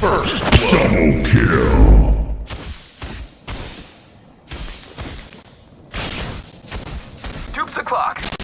First double kill. Dupes o'clock.